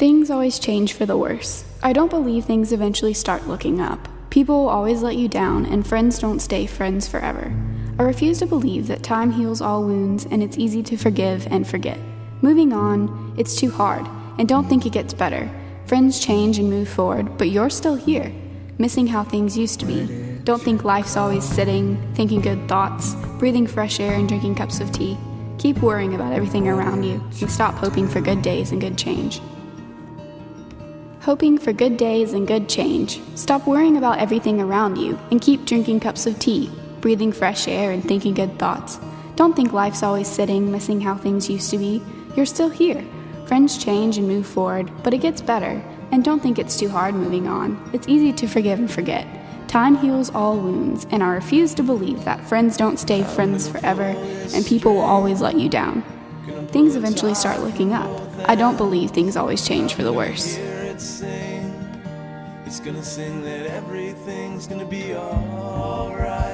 Things always change for the worse. I don't believe things eventually start looking up. People will always let you down, and friends don't stay friends forever. I refuse to believe that time heals all wounds and it's easy to forgive and forget. Moving on, it's too hard, and don't think it gets better. Friends change and move forward, but you're still here, missing how things used to be. Don't think life's always sitting, thinking good thoughts, breathing fresh air, and drinking cups of tea. Keep worrying about everything around you and stop hoping for good days and good change. Hoping for good days and good change. Stop worrying about everything around you and keep drinking cups of tea, breathing fresh air, and thinking good thoughts. Don't think life's always sitting, missing how things used to be. You're still here. Friends change and move forward, but it gets better. And don't think it's too hard moving on. It's easy to forgive and forget. Time heals all wounds, and I refuse to believe that friends don't stay friends forever and people will always let you down. Things eventually start looking up. I don't believe things always change for the worse sing. It's gonna sing that everything's gonna be alright.